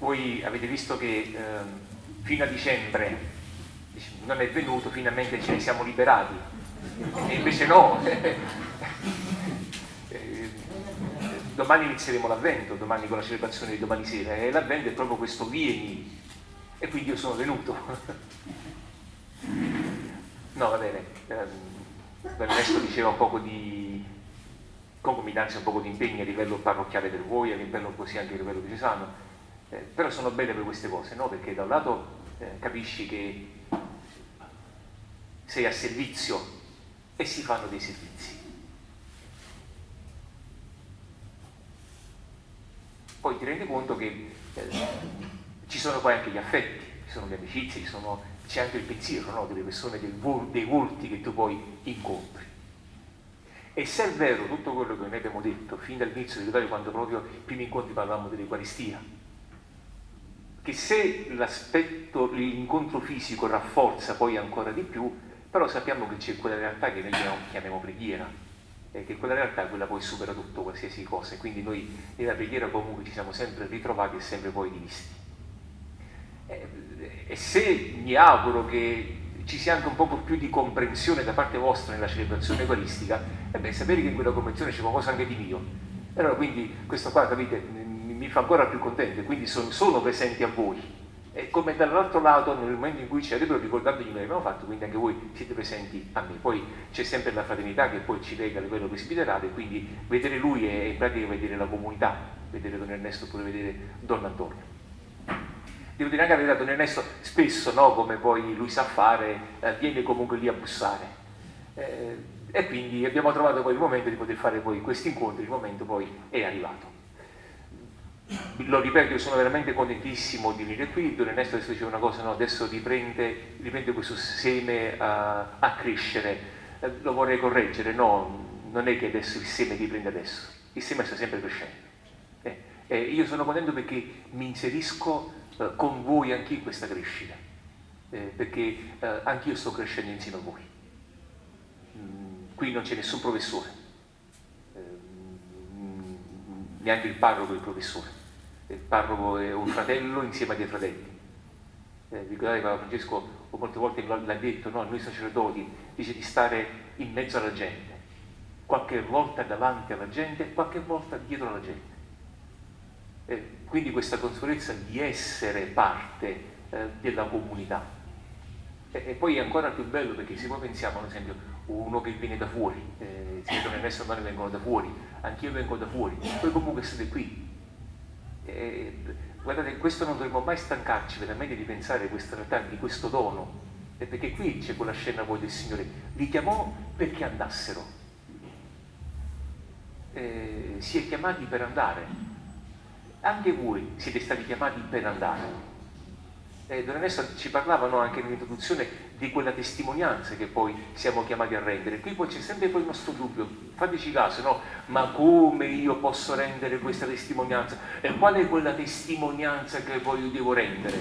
voi avete visto che eh, fino a dicembre non è venuto, finalmente ce ne siamo liberati, e invece no. Eh, domani inizieremo l'avvento, domani con la celebrazione di domani sera, e l'avvento è proprio questo vieni, e quindi io sono venuto. No, va bene, ehm, Ernesto diceva un poco di concomitanza, un poco di impegni a livello parrocchiale per voi, a livello così anche a livello diocesano, eh, però sono belle per queste cose, no? Perché da un lato eh, capisci che sei a servizio e si fanno dei servizi. Poi ti rendi conto che eh, ci sono poi anche gli affetti, ci sono le amicizie, c'è anche il pensiero no? delle persone, dei volti che tu poi incontri. E se è vero tutto quello che noi abbiamo detto fin dall'inizio di quando proprio i primi incontri parlavamo dell'Eucaristia, che se l'aspetto, l'incontro fisico rafforza poi ancora di più, però sappiamo che c'è quella realtà che noi chiamiamo preghiera, e che quella realtà quella poi supera tutto qualsiasi cosa, e quindi noi nella preghiera comunque ci siamo sempre ritrovati e sempre poi rivisti. E, e se mi auguro che ci sia anche un po' più di comprensione da parte vostra nella celebrazione eucaristica, e beh, sapere che in quella comprensione c'è qualcosa anche di mio. Allora quindi questo qua, capite, mi fa ancora più contento, quindi sono, sono presenti a voi. E come dall'altro lato, nel momento in cui ci ricordandomi quello che abbiamo fatto, quindi anche voi siete presenti a me. Poi c'è sempre la fraternità che poi ci lega a livello presbiterale, quindi vedere lui è in pratica vedere la comunità, vedere Don Ernesto oppure vedere Don Antonio. Devo dire anche verità, Don Ernesto spesso, no, come poi lui sa fare, eh, viene comunque lì a bussare. Eh, e quindi abbiamo trovato poi il momento di poter fare poi questi incontri, il momento poi è arrivato lo ripeto, io sono veramente contentissimo di venire qui, Don Ernesto adesso diceva una cosa, no, adesso riprende, riprende questo seme a, a crescere, eh, lo vorrei correggere, no, non è che adesso il seme riprende adesso, il seme sta sempre crescendo. Eh, eh, io sono contento perché mi inserisco eh, con voi anche in questa crescita, eh, perché eh, anch'io sto crescendo insieme a voi. Mm, qui non c'è nessun professore, mm, neanche il parroco è il professore il parroco è un fratello insieme a dei fratelli. Eh, ricordate Papa Francesco molte volte l'ha detto, no? noi sacerdoti, dice di stare in mezzo alla gente, qualche volta davanti alla gente, qualche volta dietro alla gente. Eh, quindi questa consapevolezza di essere parte eh, della comunità. E, e, poi è ancora più bello perché se poi pensiamo, ad esempio, uno che viene da fuori, eh, si vedono nel Mano vengono da fuori, anch'io vengo da fuori, poi comunque siete qui, eh, guardate, questo non dovremmo mai stancarci veramente di pensare questa realtà, di questo dono, e perché qui c'è quella scena poi del Signore, li chiamò perché andassero, eh, si è chiamati per andare, anche voi siete stati chiamati per andare. Eh, Don Ernesto ci parlavano anche nell'introduzione di quella testimonianza che poi siamo chiamati a rendere. Qui poi c'è sempre poi il nostro dubbio, fateci caso, no? Ma come io posso rendere questa testimonianza? E qual è quella testimonianza che poi io devo rendere?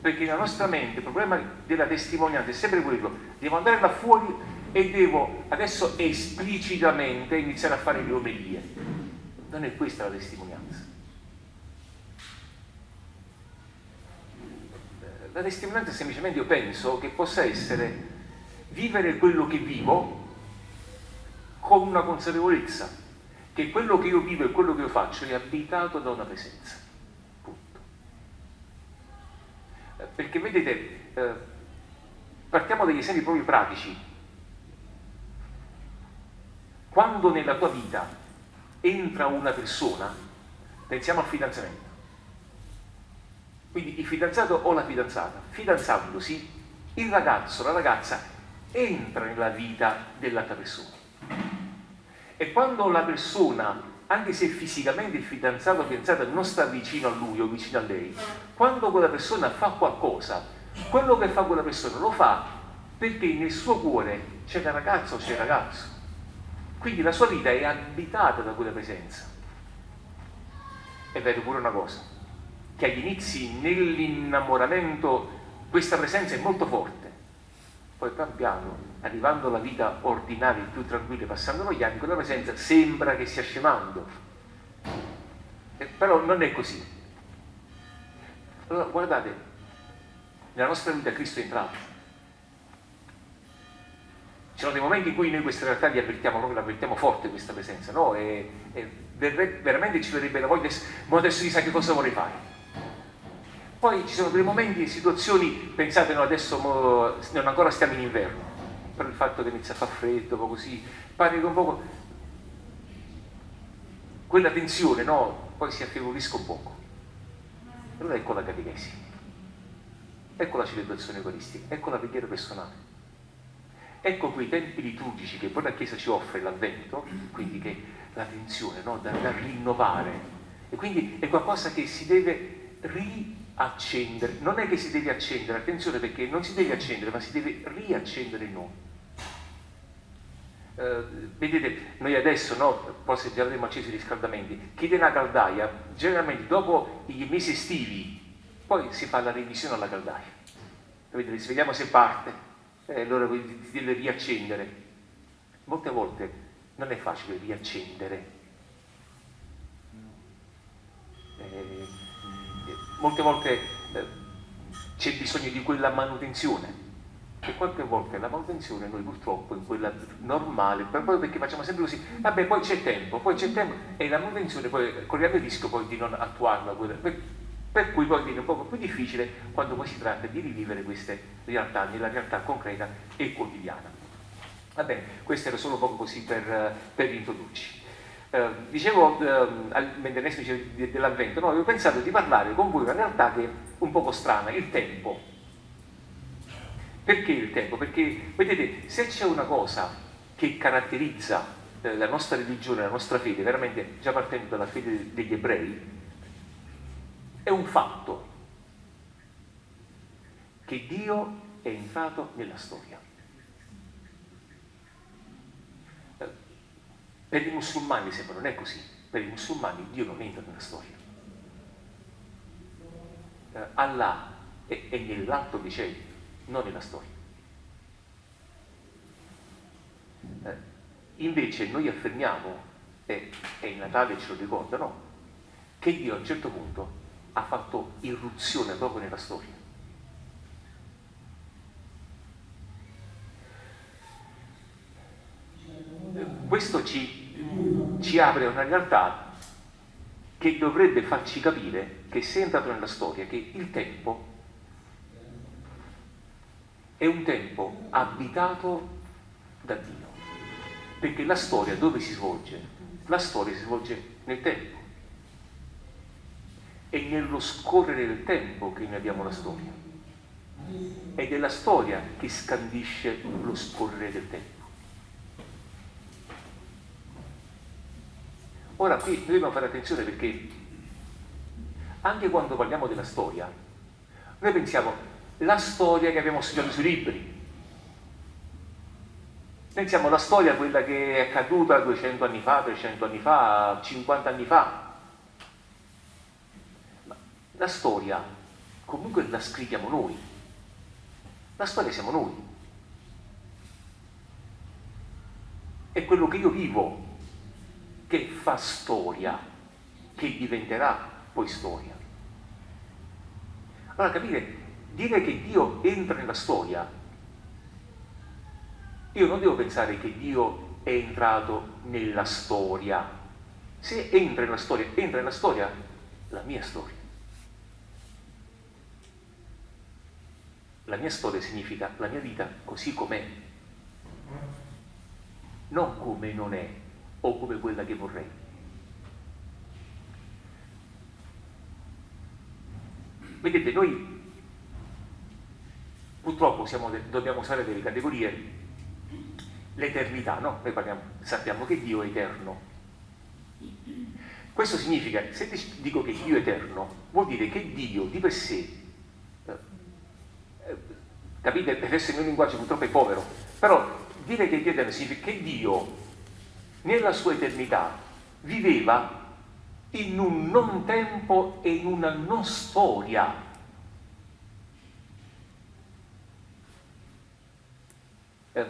Perché nella nostra mente il problema della testimonianza è sempre quello, devo andare là fuori e devo adesso esplicitamente iniziare a fare le omelie. Non è questa la testimonianza. La testimonianza semplicemente io penso che possa essere vivere quello che vivo con una consapevolezza che quello che io vivo e quello che io faccio è abitato da una presenza. Punto. Eh, perché vedete, eh, partiamo dagli esempi proprio pratici. Quando nella tua vita entra una persona, pensiamo al fidanzamento quindi il fidanzato o la fidanzata, fidanzandosi, il ragazzo, la ragazza entra nella vita dell'altra persona. E quando la persona, anche se fisicamente il fidanzato o la fidanzata non sta vicino a lui o vicino a lei, quando quella persona fa qualcosa, quello che fa quella persona lo fa perché nel suo cuore c'è la ragazza o c'è il ragazzo. Quindi la sua vita è abitata da quella presenza. E vedo pure una cosa, che agli inizi nell'innamoramento questa presenza è molto forte, poi pian piano, arrivando alla vita ordinaria, più tranquilla, passando gli anni, quella presenza sembra che stia scemando, eh, però non è così. Allora, guardate, nella nostra vita Cristo è entrato. Ci sono dei momenti in cui noi queste realtà li avvertiamo, noi l'avvertiamo forte questa presenza, no? E, e veramente ci verrebbe la voglia, ma adesso chissà che cosa vorrei fare. Poi ci sono dei momenti situazioni, pensate no, adesso mo, non ancora stiamo in inverno, per il fatto che inizia a far freddo, un po' così, che un po' quella tensione no, poi si affievolisca un poco. Allora ecco la catechesi, ecco la celebrazione eucaristica, ecco la preghiera personale. Ecco quei tempi liturgici che poi la Chiesa ci offre l'avvento, quindi che la tensione no, da, da rinnovare. E quindi è qualcosa che si deve riaccendere. Non è che si deve accendere, attenzione perché non si deve accendere, ma si deve riaccendere in noi. Uh, vedete, noi adesso, no, poi già avremo acceso i riscaldamenti, chi tiene la caldaia, generalmente dopo i mesi estivi, poi si fa la revisione alla caldaia. Vedete, vediamo se parte, e allora si deve riaccendere. Molte volte non è facile riaccendere. Eh, molte volte eh, c'è bisogno di quella manutenzione e qualche volta la manutenzione noi purtroppo in quella normale, proprio perché facciamo sempre così, vabbè poi c'è tempo, poi c'è tempo e la manutenzione poi corriamo il rischio poi di non attuarla, per, per cui poi viene un po' più difficile quando poi si tratta di rivivere queste realtà nella realtà concreta e quotidiana. Va bene, questo era solo un po' così per, per introdurci. Eh, dicevo eh, mentre dice dell'avvento, no, avevo pensato di parlare con voi una realtà che è un poco strana, il tempo perché il tempo? Perché, vedete, se c'è una cosa che caratterizza eh, la nostra religione, la nostra fede, veramente già partendo dalla fede degli ebrei, è un fatto che Dio è entrato nella storia. Per i musulmani sembra non è così, per i musulmani Dio non entra nella storia. Eh, Allah è, è nell'alto dei cieli, non nella storia. Eh, invece noi affermiamo, e, e il Natale ce lo ricordano, che Dio a un certo punto ha fatto irruzione proprio nella storia. Questo ci, ci apre una realtà che dovrebbe farci capire che se è entrato nella storia, che il tempo è un tempo abitato da Dio. Perché la storia dove si svolge? La storia si svolge nel tempo. È nello scorrere del tempo che noi abbiamo la storia. Ed è la storia che scandisce lo scorrere del tempo. Ora qui dobbiamo fare attenzione perché anche quando parliamo della storia, noi pensiamo la storia che abbiamo studiato sui libri. Pensiamo alla storia, quella che è accaduta 200 anni fa, 300 anni fa, 50 anni fa. Ma la storia comunque la scriviamo noi. La storia siamo noi. È quello che io vivo che fa storia, che diventerà poi storia. Allora capire dire che Dio entra nella storia, io non devo pensare che Dio è entrato nella storia. Se entra nella storia, entra nella storia la mia storia. La mia storia significa la mia vita così com'è, non come non è o come quella che vorrei. Vedete, noi Purtroppo siamo, dobbiamo usare delle categorie, l'eternità, no? Noi parliamo, sappiamo che Dio è eterno. Questo significa, se dico che Dio è eterno, vuol dire che Dio di per sé, eh, eh capite, adesso il mio linguaggio purtroppo è povero, però dire che Dio è eterno significa che Dio nella sua eternità viveva in un non tempo e in una non storia Eh,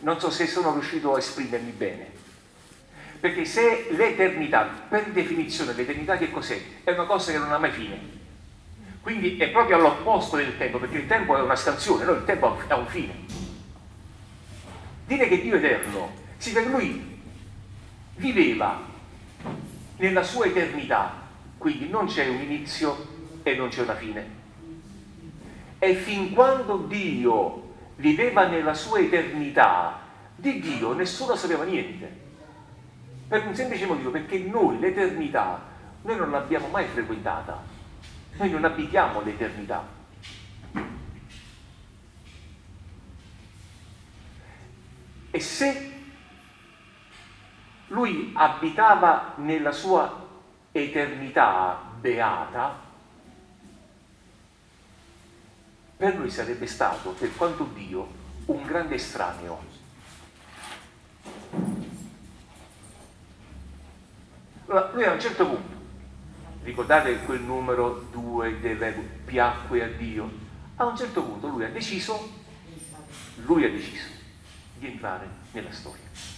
non so se sono riuscito a esprimermi bene. Perché se l'eternità, per definizione l'eternità che cos'è? È una cosa che non ha mai fine. Quindi è proprio all'opposto del tempo, perché il tempo è una scansione, no? il tempo ha un fine. Dire che Dio è eterno significa che lui viveva nella sua eternità, quindi non c'è un inizio e non c'è una fine. E fin quando Dio viveva nella sua eternità, di Dio nessuno sapeva niente. Per un semplice motivo, perché noi l'eternità, noi non l'abbiamo mai frequentata, noi non abitiamo l'eternità. E se lui abitava nella sua eternità beata, per lui sarebbe stato, per quanto Dio, un grande estraneo. Lui a un certo punto, ricordate quel numero 2 del piacque a Dio, a un certo punto lui ha deciso, lui ha deciso di entrare nella storia.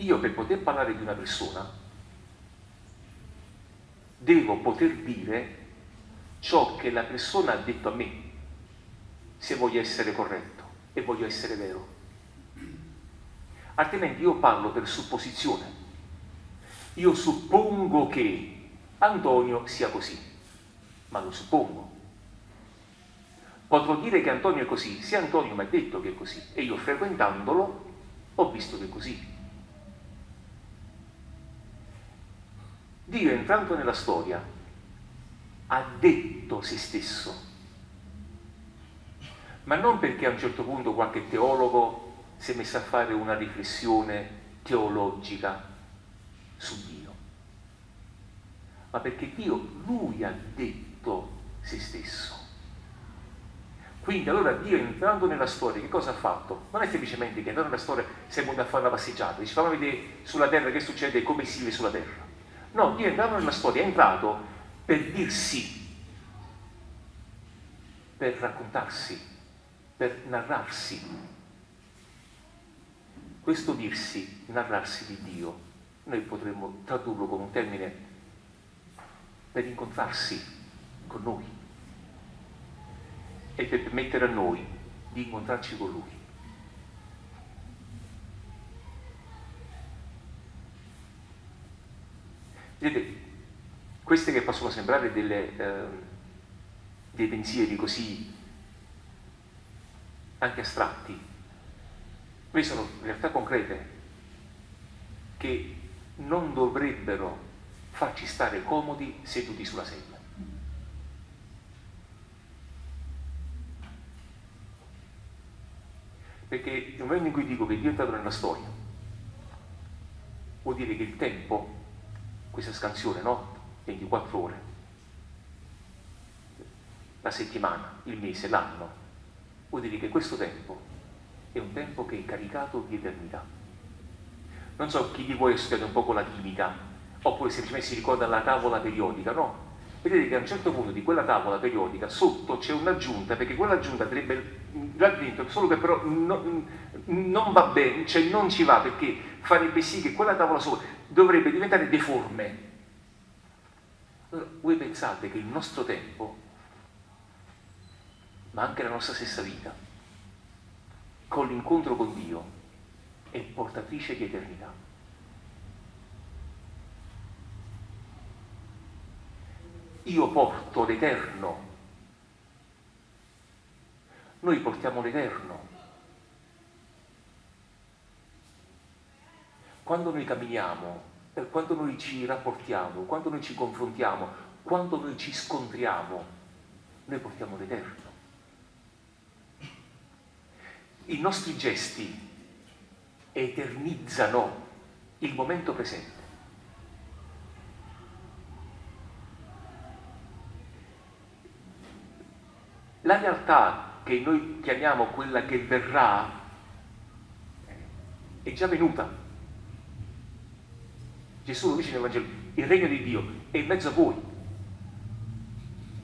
Io per poter parlare di una persona devo poter dire ciò che la persona ha detto a me, se voglio essere corretto e voglio essere vero. Altrimenti io parlo per supposizione. Io suppongo che Antonio sia così, ma lo suppongo. Potrò dire che Antonio è così, se Antonio mi ha detto che è così e io frequentandolo ho visto che è così. Dio entrando nella storia ha detto se stesso, ma non perché a un certo punto qualche teologo si è messo a fare una riflessione teologica su Dio, ma perché Dio, lui ha detto se stesso. Quindi allora Dio entrando nella storia, che cosa ha fatto? Non è semplicemente che entrando nella storia si è venuto a fare una passeggiata, dice fammi vedere sulla terra che succede e come si vive sulla terra. No, Dio è entrato nella storia, è entrato per dirsi, per raccontarsi, per narrarsi. Questo dirsi, narrarsi di Dio, noi potremmo tradurlo con un termine per incontrarsi con noi e per permettere a noi di incontrarci con Lui. Vedete, queste che possono sembrare delle, eh, dei pensieri così anche astratti, queste sono realtà concrete che non dovrebbero farci stare comodi seduti sulla sedia. Perché nel momento in cui dico che Dio è entrato nella storia, vuol dire che il tempo questa scansione, no? 24 ore, la settimana, il mese, l'anno, vuol dire che questo tempo è un tempo che è caricato di eternità. Non so chi di voi ha studiato un po' la chimica, oppure semplicemente si ricorda la tavola periodica, no? Vedete che a un certo punto di quella tavola periodica sotto c'è un'aggiunta, perché quell'aggiunta andrebbe dentro, solo che però non, non va bene, cioè non ci va, perché farebbe sì che quella tavola sopra dovrebbe diventare deforme. Allora, voi pensate che il nostro tempo, ma anche la nostra stessa vita, con l'incontro con Dio, è portatrice di eternità. Io porto l'eterno. Noi portiamo l'eterno. Quando noi camminiamo, quando noi ci rapportiamo, quando noi ci confrontiamo, quando noi ci scontriamo, noi portiamo l'eterno. I nostri gesti eternizzano il momento presente. La realtà che noi chiamiamo quella che verrà è già venuta. Gesù lo dice nel Vangelo, il regno di Dio è in mezzo a voi.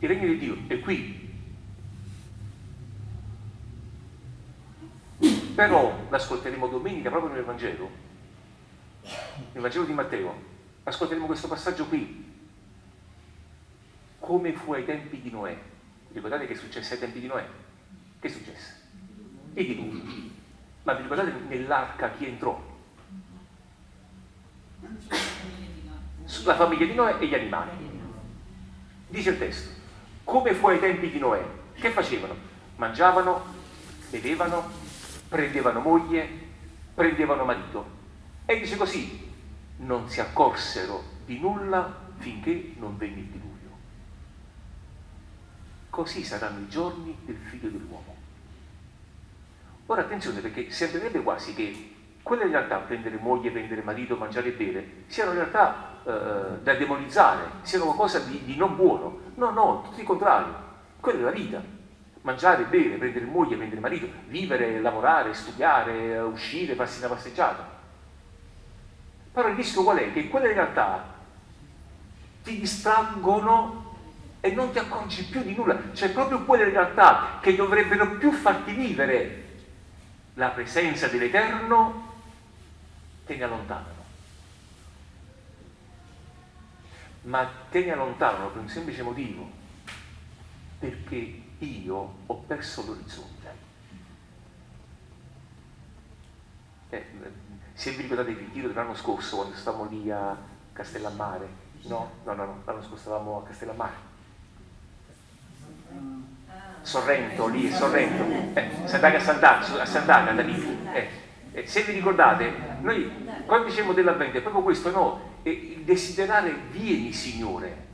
Il regno di Dio è qui. però l'ascolteremo domenica proprio nel Vangelo, nel Vangelo di Matteo, ascolteremo questo passaggio qui, come fu ai tempi di Noè. Ricordate che è successo ai tempi di Noè? Che è successo? E di lui. Ma vi ricordate nell'arca chi entrò? La famiglia di Noè e gli animali. Dice il testo, come fu ai tempi di Noè? Che facevano? Mangiavano, bevevano, prendevano moglie, prendevano marito. E dice così, non si accorsero di nulla finché non venne il diluvio. Così saranno i giorni del figlio dell'uomo. Ora attenzione perché sembrerebbe quasi che quelle realtà, prendere moglie, prendere marito, mangiare e bere, siano in realtà eh, da demonizzare, siano qualcosa di, di non buono. No, no, tutto il contrario. Quella è la vita. Mangiare, bere, prendere moglie, prendere marito, vivere, lavorare, studiare, uscire, farsi una passeggiata. Però il rischio qual è? Che quelle realtà ti distraggono e non ti accorgi più di nulla. Cioè proprio quelle realtà che dovrebbero più farti vivere la presenza dell'Eterno te ne allontanano. Ma te ne allontanano per un semplice motivo, perché io ho perso l'orizzonte. Eh, se vi ricordate il ritiro dell'anno scorso, quando stavamo lì a Castellammare, no? No, no, no, l'anno scorso stavamo a Castellammare. Sorrento, lì, Sorrento, eh, Sant'Aga, a Sant'Aga, da lì. Eh, eh, se vi ricordate, noi quando diciamo dell'avvento è proprio questo, no? il desiderare vieni Signore.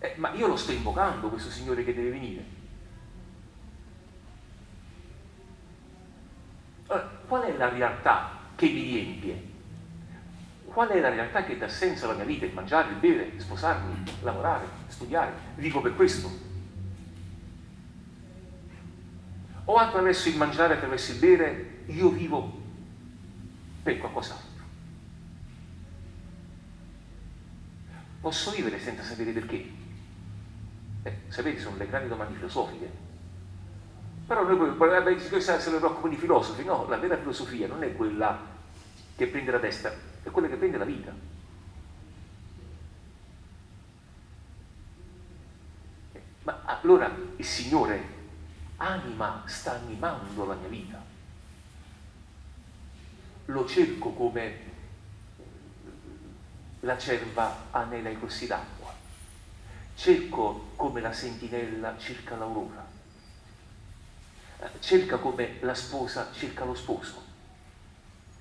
Eh, ma io lo sto invocando questo Signore che deve venire. Allora, qual è la realtà che mi riempie? Qual è la realtà che dà senso alla mia vita? Il mangiare, il bere, sposarmi, lavorare, studiare. Vivo per questo. O attraverso il mangiare, attraverso il bere, io vivo per qualcos'altro. Posso vivere senza sapere perché? Eh, sapete, sono le grandi domande filosofiche. Però noi poi, se ne preoccupano i filosofi, no, la vera filosofia non è quella che prende la testa, è quella che prende la vita. Eh, ma allora il Signore anima sta animando la mia vita. Lo cerco come la cerva anela i corsi d'acqua. Cerco come la sentinella cerca l'aurora. Cerca come la sposa cerca lo sposo.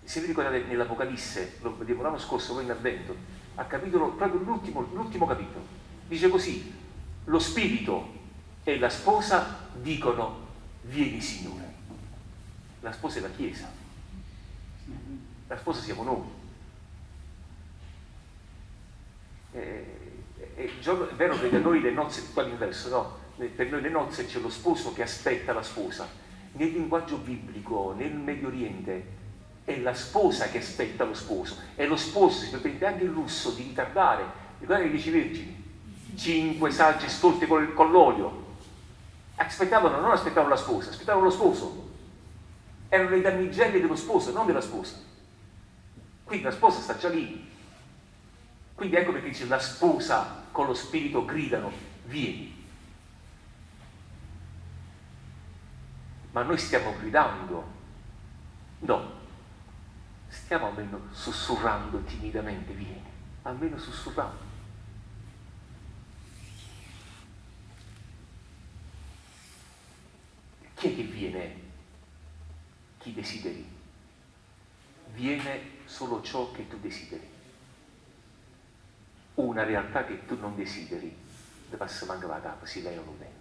Se vi ricordate nell'Apocalisse, lo vediamo l'anno scorso, poi in Avvento, a capitolo, proprio l'ultimo, capitolo, dice così, lo spirito e la sposa dicono vieni Signore. La sposa è la Chiesa, la sposa siamo noi. È, è, vero che da noi le nozze, qua l'inverso, no? Per noi le nozze c'è lo sposo che aspetta la sposa. Nel linguaggio biblico, nel Medio Oriente, è la sposa che aspetta lo sposo. E lo sposo si prende anche il lusso di ritardare. Ricordate i dieci vergini? Cinque sagge stolte con, con l'olio, aspettavano, non aspettavano la sposa, aspettavano lo sposo. Erano le damigelle dello sposo, non della sposa. Quindi la sposa sta già lì. Quindi ecco perché dice la sposa con lo spirito gridano, vieni. Ma noi stiamo gridando? No, stiamo almeno sussurrando timidamente, vieni, almeno sussurrando. Chi è che viene? Chi desideri. Viene solo ciò che tu desideri. Una realtà che tu non desideri, la capa, si lei non viene.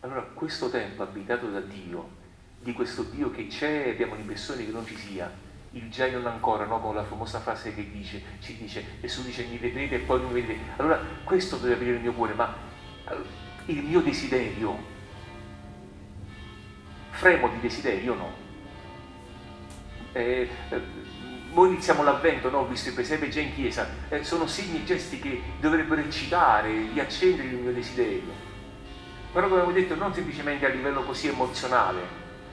Allora questo tempo abitato da Dio, di questo Dio che c'è e abbiamo l'impressione che non ci sia, il già non ancora, no? con la famosa frase che dice, ci dice, Gesù dice mi vedrete e poi non vedrete. Allora questo deve aprire il mio cuore, ma il mio desiderio. Fremo di desiderio no. Eh, eh, noi iniziamo l'avvento, no? visto i presepe già in chiesa, eh, sono segni e gesti che dovrebbero eccitare, riaccendere il mio desiderio. però come avevo detto non semplicemente a livello così emozionale,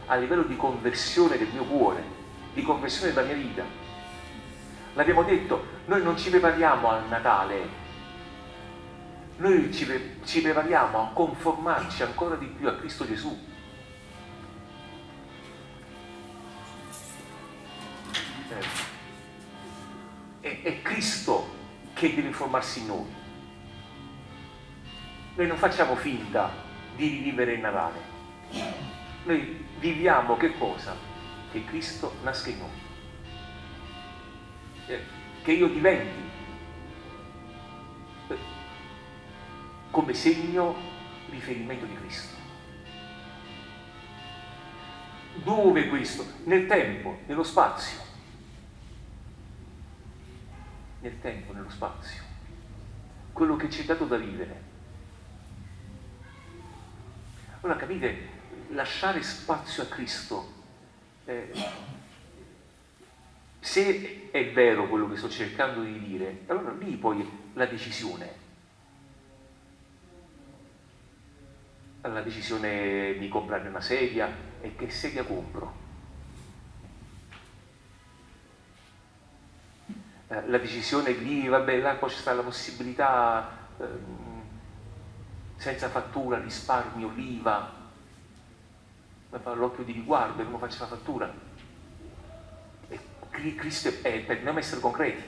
a livello di conversione del mio cuore, di conversione della mia vita. L'abbiamo detto, noi non ci prepariamo al Natale, noi ci, ci prepariamo a conformarci ancora di più a Cristo Gesù. È, è Cristo che deve formarsi in noi. Noi non facciamo finta di rivivere il Natale. Noi viviamo che cosa? Che Cristo nasca in noi. Eh, che io diventi come segno riferimento di Cristo. Dove questo? Nel tempo, nello spazio. Nel tempo, nello spazio. Quello che ci è dato da vivere allora capite, lasciare spazio a Cristo, eh, se è vero quello che sto cercando di dire, allora lì poi la decisione. La decisione di comprare una sedia e che sedia compro. Eh, la decisione lì, vabbè, là poi c'è la possibilità... Eh, senza fattura, risparmio, l'IVA, l'occhio di riguardo come faccio la fattura. E Cristo è per non essere concreti.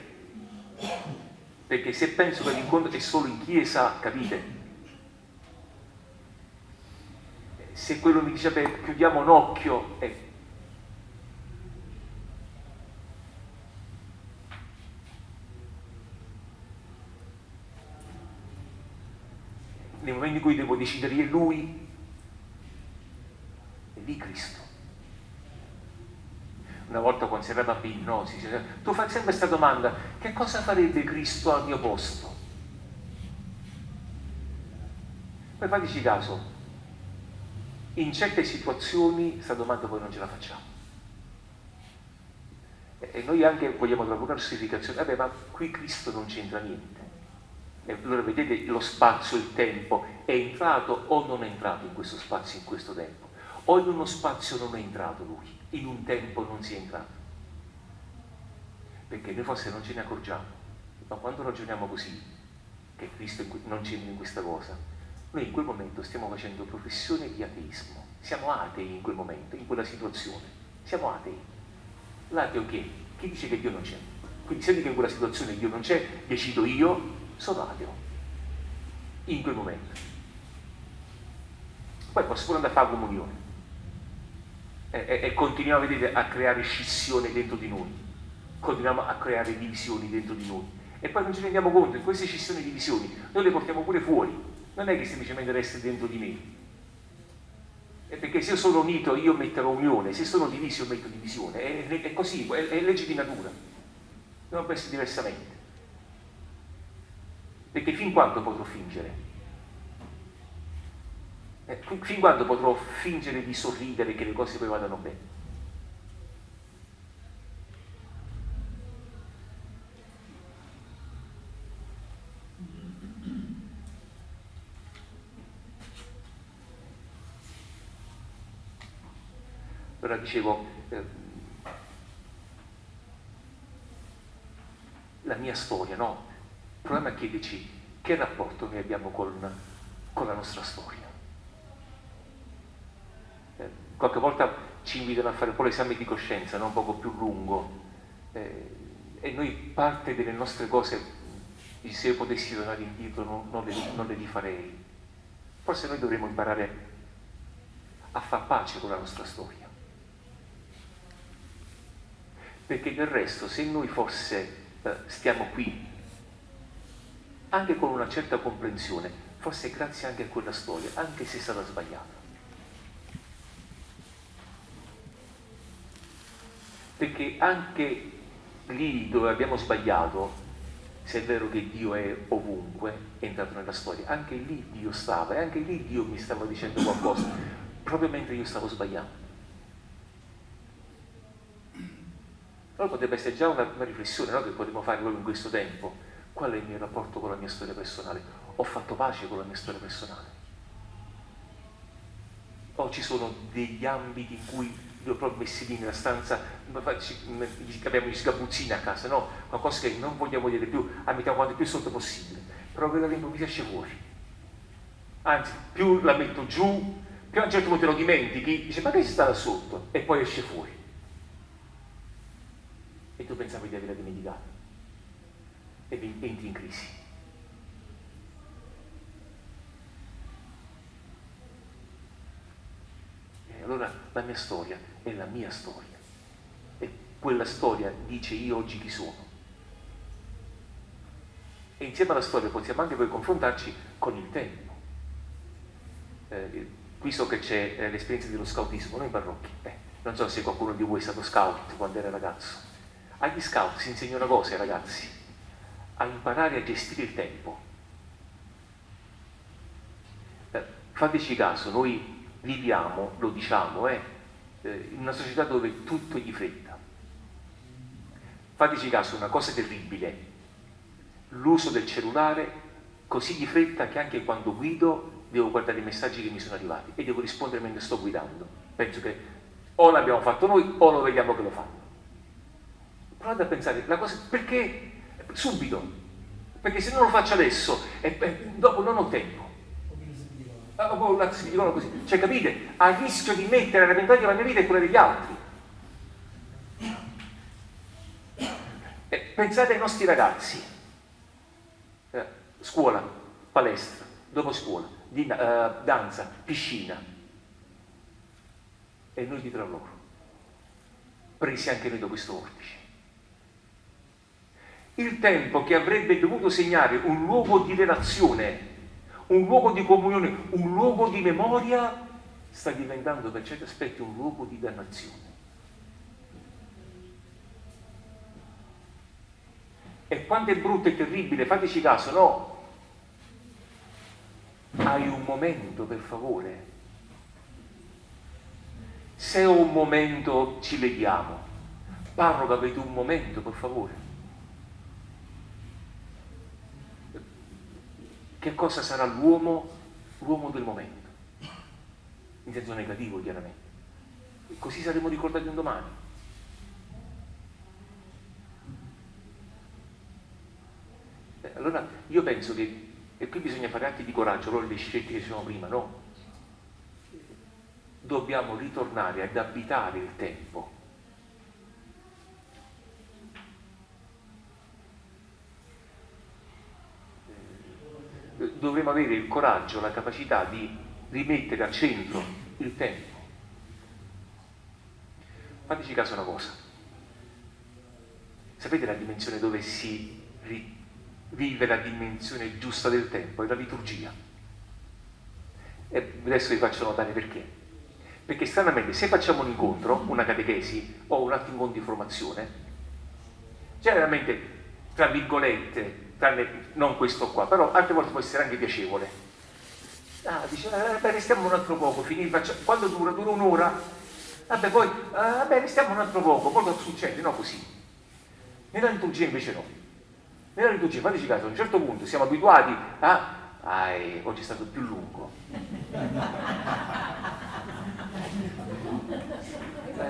Perché se penso che l'incontro è solo in chiesa, capite? Se quello mi dice, beh, chiudiamo un occhio, eh, nel momento in cui devo decidere io lui, è lì Cristo. Una volta quando si era bambini, no, si dice, tu fai sempre questa domanda, che cosa farebbe Cristo al mio posto? Poi fateci caso, in certe situazioni questa domanda poi non ce la facciamo. E noi anche vogliamo trovare una giustificazione, vabbè ma qui Cristo non c'entra niente allora vedete lo spazio, il tempo, è entrato o non è entrato in questo spazio, in questo tempo. O in uno spazio non è entrato lui, in un tempo non si è entrato. Perché noi forse non ce ne accorgiamo, ma quando ragioniamo così, che Cristo non c'entra in questa cosa, noi in quel momento stiamo facendo professione di ateismo. Siamo atei in quel momento, in quella situazione. Siamo atei. L'ateo che? Chi dice che Dio non c'è? Quindi se che in quella situazione Dio non c'è, decido io sono ateo in quel momento. Poi posso pure andare a fare comunione e, e, e continuiamo vedete, a creare scissione dentro di noi, continuiamo a creare divisioni dentro di noi e poi non ci rendiamo conto che queste scissioni e divisioni noi le portiamo pure fuori, non è che semplicemente resta dentro di me. È perché se io sono unito io metterò unione, se sono diviso io metto divisione, è, è così, è, è legge di natura, non può essere diversamente. Perché fin quando potrò fingere? Eh, fin quando potrò fingere di sorridere che le cose poi vadano bene? Allora dicevo, eh, la mia storia, no? Il problema è chiederci che rapporto noi abbiamo con, con la nostra storia. Eh, qualche volta ci invitano a fare un po' l'esame di coscienza, no? un poco più lungo, eh, e noi parte delle nostre cose, se io potessi tornare indietro non, non, le, non le rifarei. Forse noi dovremmo imparare a far pace con la nostra storia. Perché del resto, se noi forse eh, stiamo qui anche con una certa comprensione, forse grazie anche a quella storia, anche se è stata sbagliata. Perché anche lì dove abbiamo sbagliato, se è vero che Dio è ovunque, è entrato nella storia, anche lì Dio stava e anche lì Dio mi stava dicendo qualcosa, proprio mentre io stavo sbagliando. Allora potrebbe essere già una, una riflessione no, che potremmo fare proprio in questo tempo Qual è il mio rapporto con la mia storia personale? Ho fatto pace con la mia storia personale. o ci sono degli ambiti in cui li ho proprio messi lì nella stanza, abbiamo gli sgabuzzini a casa, no? Qualcosa che non vogliamo vedere più, abitiamo quanto più sotto possibile, però quella all'improvviso esce fuori. Anzi, più la metto giù, più a un certo punto lo dimentichi, dice ma che si sta là sotto? E poi esce fuori. E tu pensavi di averla dimenticata. E entri in crisi. E allora la mia storia è la mia storia. E quella storia dice io oggi chi sono. E insieme alla storia possiamo anche poi confrontarci con il tempo. Eh, qui so che c'è eh, l'esperienza dello scoutismo, noi in. Eh, non so se qualcuno di voi è stato scout quando era ragazzo. Agli scout si insegna una cosa ragazzi, a imparare a gestire il tempo. Eh, fateci caso, noi viviamo, lo diciamo, eh, eh, in una società dove tutto è di fretta. Fateci caso, una cosa terribile, l'uso del cellulare così di fretta che anche quando guido devo guardare i messaggi che mi sono arrivati e devo rispondere mentre sto guidando. Penso che o l'abbiamo fatto noi o lo vediamo che lo fanno. Provate a pensare, la cosa, perché subito? Perché se non lo faccio adesso e, e dopo non ho tempo. Ah, dicono così. Cioè, capite? A rischio di mettere a repentaglio la mia vita e quella degli altri. E pensate ai nostri ragazzi. Eh, scuola, palestra, dopo scuola, di, uh, danza, piscina. E noi dietro a loro. Presi anche noi da questo vortice. Il tempo che avrebbe dovuto segnare un luogo di relazione un luogo di comunione, un luogo di memoria, sta diventando per certi aspetti un luogo di dannazione. E quanto è brutto e terribile, fateci caso, no? Hai un momento, per favore. Se ho un momento ci leghiamo. Parroca, avete un momento, per favore. Che cosa sarà l'uomo, l'uomo del momento, in senso negativo chiaramente. E così saremo ricordati un domani. Eh, allora io penso che, e qui bisogna fare atti di coraggio, allora le scelte che dicevamo prima, no? Dobbiamo ritornare ad abitare il tempo dovremo avere il coraggio, la capacità di rimettere al centro il tempo. Fateci caso una cosa. Sapete la dimensione dove si vive la dimensione giusta del tempo? È la liturgia. E adesso vi faccio notare perché. Perché stranamente se facciamo un incontro, una catechesi o un incontro di formazione, generalmente, tra virgolette, tranne non questo qua, però altre volte può essere anche piacevole. Ah, dice, eh, beh, restiamo un altro poco, finì, facciamo, quando dura? Dura un'ora? Vabbè, poi, ah, beh, restiamo un altro poco, poi cosa succede? No, così. Nella liturgia invece no. Nella liturgia, fateci caso, a un certo punto siamo abituati a, ah, oggi è stato più lungo.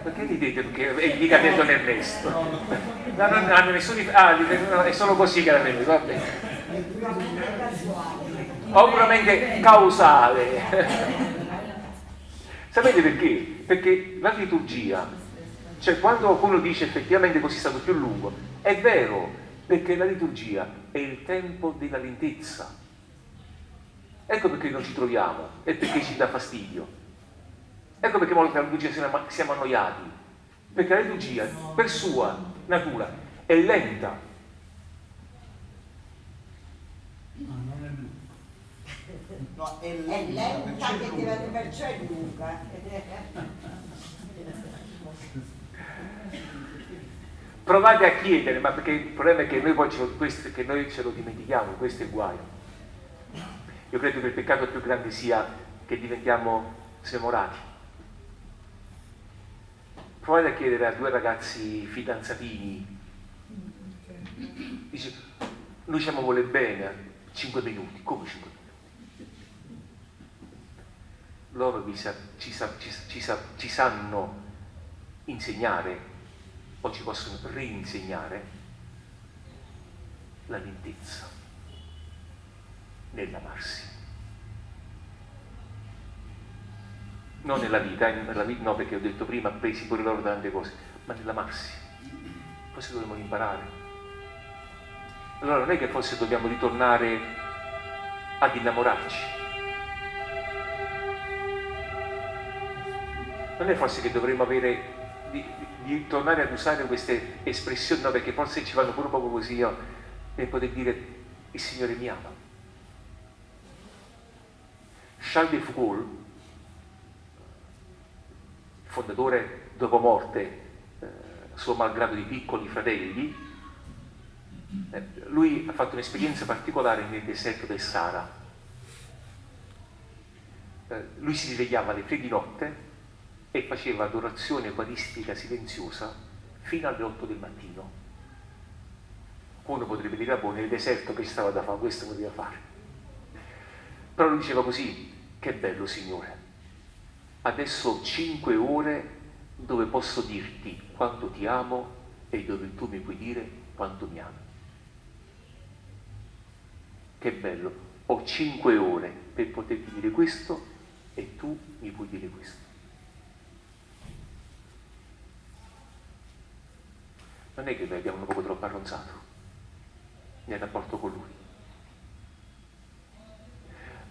Perché ridete? Perché è mica detto nel resto. No, no, no, nessuno, ah, è solo così che la vedo, va bene. O puramente causale. Sapete perché? Perché la liturgia, cioè quando qualcuno dice effettivamente così è stato più lungo, è vero, perché la liturgia è il tempo della lentezza. Ecco perché non ci troviamo e perché ci dà fastidio Ecco perché molte la liturgia siamo annoiati, perché la liturgia per sua natura è lenta. No, non è lunga. No, è lenta, è lenta che perciò è lunga. Provate a chiedere, ma perché il problema è che noi poi ce lo, questo, che noi ce lo dimentichiamo, questo è il guaio. Io credo che il peccato più grande sia che diventiamo smemorati provate a chiedere a due ragazzi fidanzatini, dice, noi ci vuole bene, 5 minuti, come 5 minuti? loro sa, ci, sa, ci, ci, ci sanno insegnare o ci possono rinsegnare la lentezza nell'amarsi. Non nella vita, eh, nella vita, no perché ho detto prima, presi pure loro tante cose, ma nell'amarsi. Forse dobbiamo imparare. Allora non è che forse dobbiamo ritornare ad innamorarci. Non è forse che dovremmo avere di, di, tornare ad usare queste espressioni, no, perché forse ci vanno pure poco così, io, per poter dire il Signore mi ama. Charles de Foucault, fondatore dopo morte, eh, suo malgrado di piccoli fratelli, eh, lui ha fatto un'esperienza particolare nel deserto del Sahara. Eh, lui si svegliava alle tre di notte e faceva adorazione eucaristica silenziosa fino alle 8 del mattino. Uno potrebbe dire, ah, boh, nel deserto che stava da fare, questo poteva fare. Però lui diceva così, che bello Signore, adesso ho cinque ore dove posso dirti quanto ti amo e dove tu mi puoi dire quanto mi ami. Che bello, ho cinque ore per poterti dire questo e tu mi puoi dire questo. non è che noi abbiamo un poco troppo arronzato nel rapporto con lui.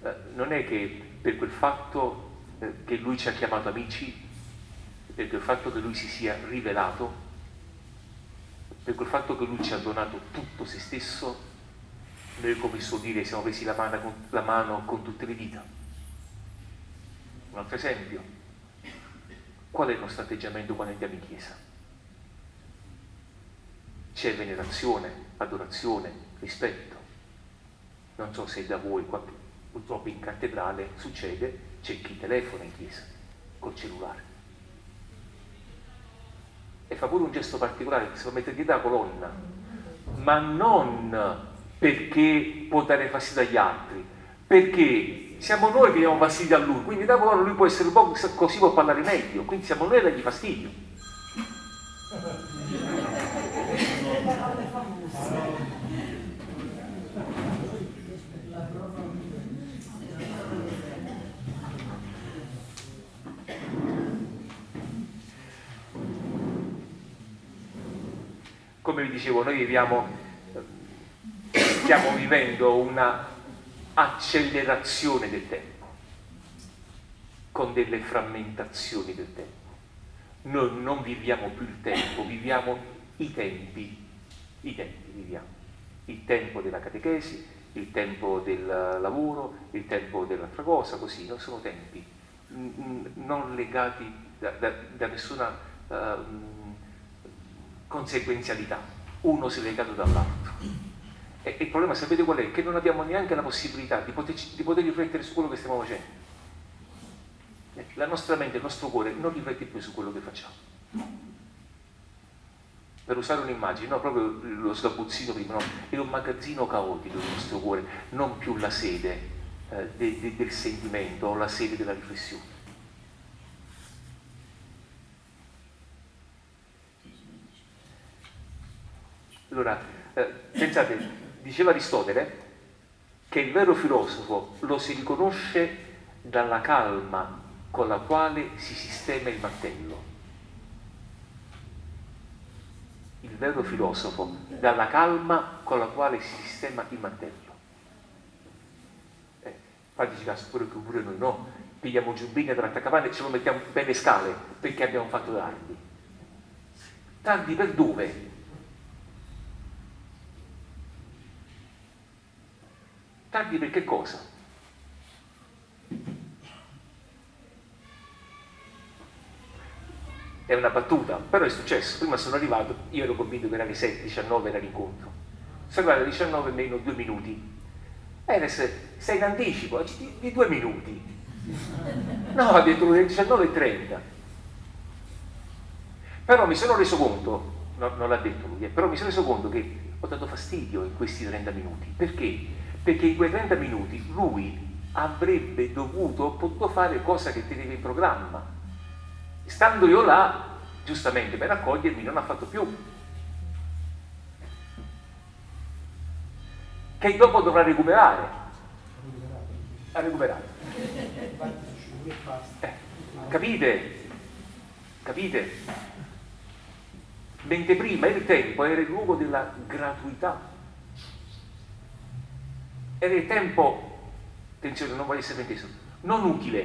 Eh, non è che per quel fatto eh, che lui ci ha chiamato amici, per quel fatto che lui si sia rivelato, per quel fatto che lui ci ha donato tutto se stesso, noi come suo dire siamo presi la mano, con, la mano con tutte le dita. Un altro esempio, qual è il nostro atteggiamento quando andiamo in chiesa? c'è venerazione, adorazione, rispetto. Non so se da voi, qua, purtroppo in cattedrale succede, c'è chi telefona in chiesa col cellulare e fa pure un gesto particolare che si può mettere dietro la colonna, ma non perché può dare fastidio agli altri, perché siamo noi che diamo fastidio a lui, quindi da colonna lui può essere un po' così può parlare meglio, quindi siamo noi a dargli fastidio. Dicevo, noi viviamo, stiamo vivendo una accelerazione del tempo, con delle frammentazioni del tempo. Noi non viviamo più il tempo, viviamo i tempi, i tempi viviamo. Il tempo della catechesi, il tempo del lavoro, il tempo dell'altra cosa, così, non sono tempi non legati da, da, da nessuna uh, conseguenzialità, uno si è legato dall'altro. E, il problema, sapete qual è? Che non abbiamo neanche la possibilità di poter, di poter riflettere su quello che stiamo facendo. La nostra mente, il nostro cuore non riflette più su quello che facciamo. Per usare un'immagine, no, proprio lo sgabuzzino prima, no? è un magazzino caotico del nostro cuore, non più la sede eh, de, de, del sentimento o la sede della riflessione. Allora, eh, pensate, diceva Aristotele che il vero filosofo lo si riconosce dalla calma con la quale si sistema il mantello. Il vero filosofo dalla calma con la quale si sistema il mantello. Eh, fateci caso pure che pure noi no, pigliamo giubbine trattacapanne e ce lo mettiamo bene scale perché abbiamo fatto tardi. Tardi per dove? Tardi per che cosa? È una battuta, però è successo. Prima sono arrivato, io ero convinto che era alle 7, 19 era l'incontro. Sono arrivato alle 19 meno due minuti. Era sei in anticipo, di, di due minuti. No, ha detto alle 19.30. Però mi sono reso conto, no, non l'ha detto lui, eh, però mi sono reso conto che ho dato fastidio in questi 30 minuti. Perché? Perché in quei 30 minuti lui avrebbe dovuto, potuto fare cosa che teneva in programma. Stando io là, giustamente per accogliermi, non ha fatto più. Che dopo dovrà recuperare. Ha recuperato. Eh, capite? Capite? Mentre prima il tempo era il luogo della gratuità. Era il tempo, attenzione, non voglio essere inteso, non utile.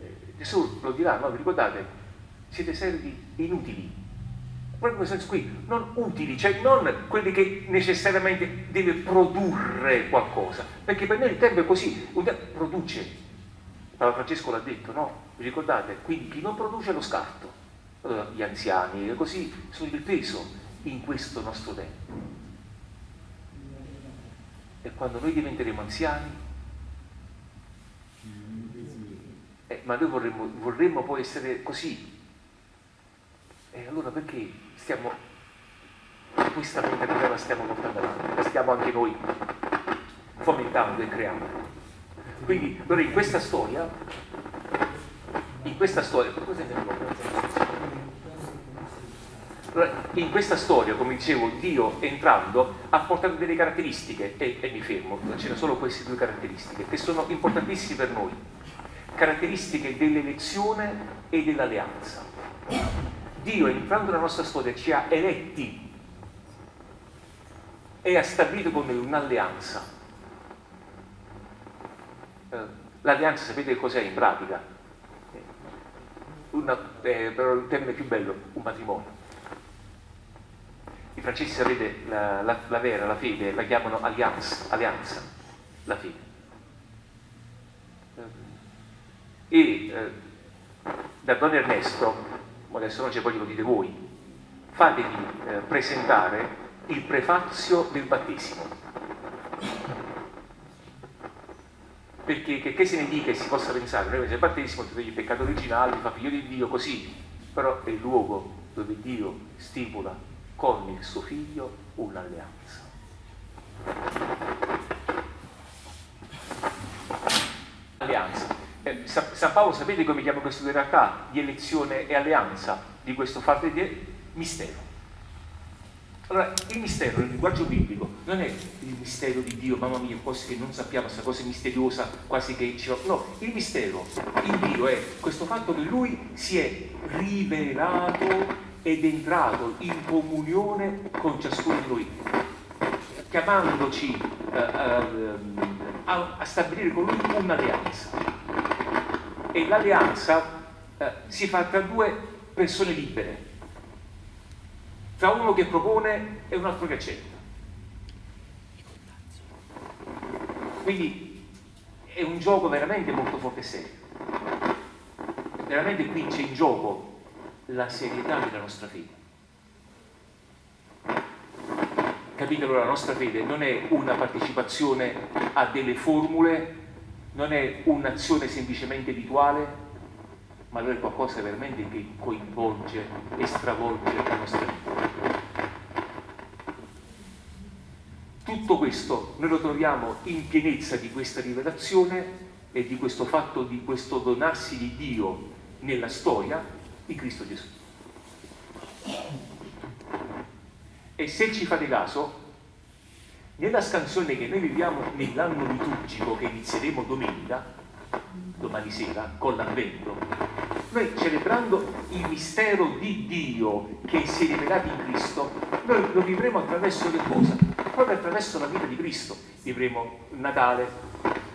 Eh, Gesù lo dirà, no? Vi ricordate? Siete servi inutili. Proprio questo senso qui, non utili, cioè non quelli che necessariamente deve produrre qualcosa, perché per noi il tempo è così, produce, Papa Francesco l'ha detto, no? Vi ricordate? Quindi chi non produce lo scarto. Allora, gli anziani, così, sono il peso in questo nostro tempo. E quando noi diventeremo anziani, eh, ma noi vorremmo, vorremmo poi essere così. E allora perché stiamo, questa mentalità la stiamo portando avanti, la stiamo anche noi fomentando e creando? Quindi allora in questa storia, in questa storia, in questa storia, come dicevo, Dio entrando ha portato delle caratteristiche, e, e mi fermo, ce ne sono queste due caratteristiche, che sono importantissime per noi, caratteristiche dell'elezione e dell'alleanza. Dio entrando nella nostra storia ci ha eletti e ha stabilito con noi un'alleanza eh, l'alleanza sapete cos'è in pratica? Una, eh, però il termine più bello, un matrimonio. I francesi sapete la, la, la vera, la fede, la chiamano allianza, alleanza, la fede. E eh, da Don Ernesto, adesso non c'è poi lo dite voi, fatevi eh, presentare il prefazio del battesimo perché che, che, se ne dica e si possa pensare, noi se battesimo tutti il peccato originale, fa figlio di Dio così, però è il luogo dove Dio stipula con il suo figlio un'alleanza. Alleanza. Eh, San Paolo sapete come chiama queste due realtà di elezione e alleanza di questo fatto di mistero. Allora, il mistero nel linguaggio biblico non è il mistero di Dio, mamma mia, cose che non sappiamo, questa cosa misteriosa, quasi che ci... No, il mistero in Dio è questo fatto che Lui si è rivelato ed entrato in comunione con ciascuno di noi, chiamandoci uh, uh, a, a, stabilire con Lui un'alleanza. E l'alleanza uh, si fa tra due persone libere tra uno che propone e un altro che accetta. Quindi è un gioco veramente molto forte e serio. Veramente qui c'è in gioco la serietà della nostra fede. Capite allora la nostra fede non è una partecipazione a delle formule, non è un'azione semplicemente rituale, ma allora è qualcosa veramente che coinvolge e stravolge la nostra vita. Tutto questo noi lo troviamo in pienezza di questa rivelazione e di questo fatto di questo donarsi di Dio nella storia di Cristo Gesù. E se ci fate caso, nella scansione che noi viviamo nell'anno liturgico che inizieremo domenica, domani sera con l'avvento, noi celebrando il mistero di Dio che si è rivelato in Cristo, noi lo vivremo attraverso che cosa? Proprio attraverso la vita di Cristo. Vivremo il Natale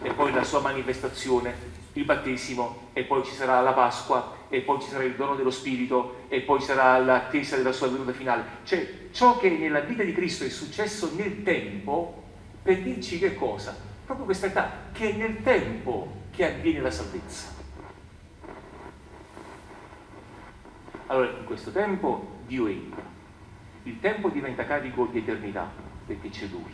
e poi la sua manifestazione, il battesimo e poi ci sarà la Pasqua e poi ci sarà il dono dello Spirito e poi sarà l'attesa della sua venuta finale. Cioè ciò che nella vita di Cristo è successo nel tempo per dirci che cosa? Proprio questa età, che è nel tempo che avviene la salvezza. Allora, in questo tempo Dio entra. Il tempo diventa carico di eternità, perché c'è Lui.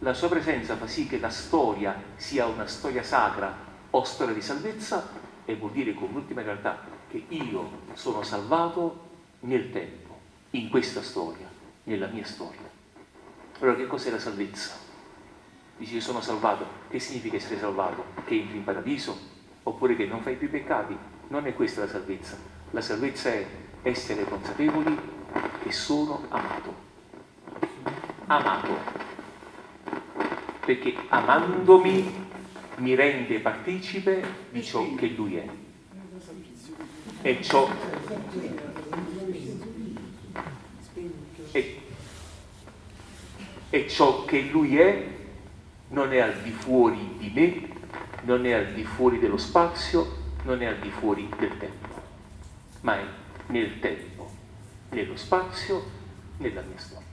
La sua presenza fa sì che la storia sia una storia sacra o storia di salvezza e vuol dire con l'ultima realtà che io sono salvato nel tempo, in questa storia, nella mia storia. Allora che cos'è la salvezza? Dici sono salvato, che significa essere salvato? Che entri in paradiso? Oppure che non fai più peccati? Non è questa la salvezza. La salvezza è essere consapevoli che sono amato. Amato. Perché amandomi mi rende partecipe di ciò che lui è. E ciò e, e ciò che lui è non è al di fuori di me, non è al di fuori dello spazio, non è al di fuori del tempo, ma è nel tempo, nello spazio, nella mia storia.